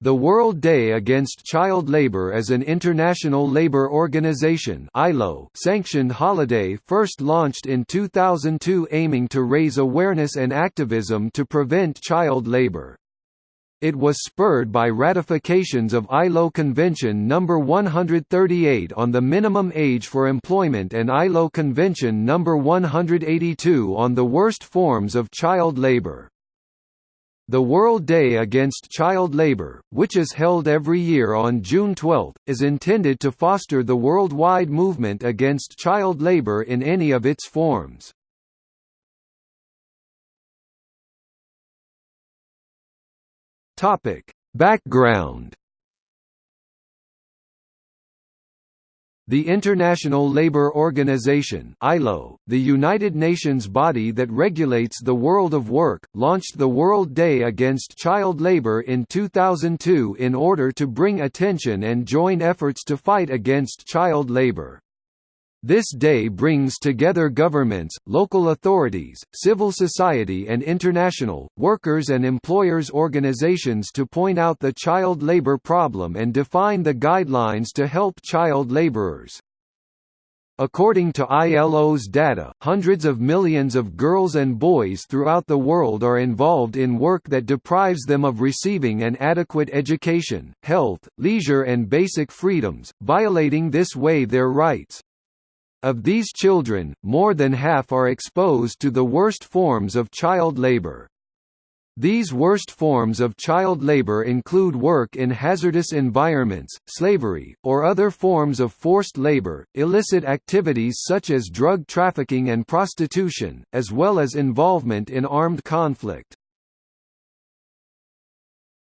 The World Day Against Child Labour is an international labour organization sanctioned holiday first launched in 2002 aiming to raise awareness and activism to prevent child labour. It was spurred by ratifications of ILO Convention No. 138 on the minimum age for employment and ILO Convention No. 182 on the worst forms of child labour. The World Day Against Child Labour, which is held every year on June 12, is intended to foster the worldwide movement against child labour in any of its forms. Background The International Labour Organization ILO, the United Nations body that regulates the world of work, launched the World Day Against Child Labour in 2002 in order to bring attention and join efforts to fight against child labour. This day brings together governments, local authorities, civil society and international, workers and employers organizations to point out the child labor problem and define the guidelines to help child laborers. According to ILO's data, hundreds of millions of girls and boys throughout the world are involved in work that deprives them of receiving an adequate education, health, leisure and basic freedoms, violating this way their rights. Of these children, more than half are exposed to the worst forms of child labor. These worst forms of child labor include work in hazardous environments, slavery, or other forms of forced labor, illicit activities such as drug trafficking and prostitution, as well as involvement in armed conflict.